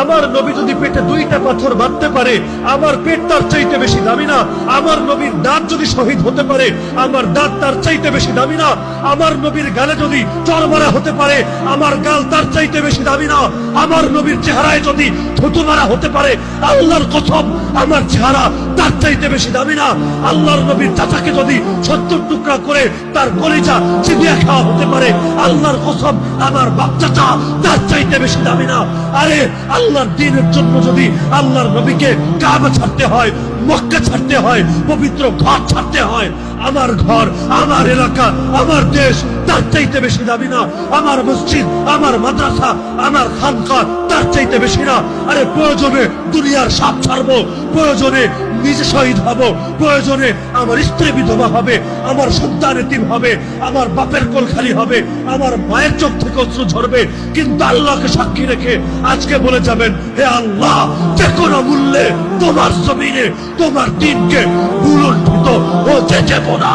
আমার নবী যদি পেটে দুইটা পাথর বাঁধতে পারে, আমার পেট তার চাইতে বেশি দামি না। আমার নবীর দাঁত যদি শহীদ হতে পারে, আমার দাঁত তার চাইতে বেশি দামি না। আমার নবীর গালে যদি চরমারা হতে পারে, আমার গাল তার চাইতে বেশি দামি না। আমার নবীর চেহারায় যদি থুতু মারা হতে পারে, আল্লাহর কসম, আমার চেহারা তার চাইতে বেশি দামি না। আল্লাহর নবীর চাচাকে যদি সত্তর টুকরা করে তার কলিজা চিবিয়া খাওয়া হতে পারে, আল্লাহর কসম, আমার বাচ্চাটা তার চাইতে বেশি দামি না। আরে আল্লাহর দিনের জন্য যদি আল্লাহর নবীকে কাবা ছাড়তে হয়, মক্কা ছাড়তে হয়, পবিত্র ঘর ছাড়তে হয়, আমার ঘর, আমার এলাকা, আমার দেশ, তার চাইতে বেশি দাবি না। আমার মসজিদ, আমার মাদ্রাসা, আমার খানকা চাইতে বেশি না। আরে, প্রয়োজনে দুনিয়ার সাপ ছাড়বো, প্রয়োজনে নিজে শহীদ হব, প্রয়োজনে আমার স্ত্রী বিধবা হবে, আমার সন্তান এতিম হবে, আমার বাপের কোল খালি হবে, আমার মায়ের চোখ থেকে অস্ত্র ঝরবে। কিন্তু আল্লাহকে সাক্ষী রেখে আজকে বলে যাবেন, হে আল্লাহ, যে কোনো মূল্যে তোমার জমিনে, তোমার দিনকে ভুলুণ্ঠিত হতে দেব না।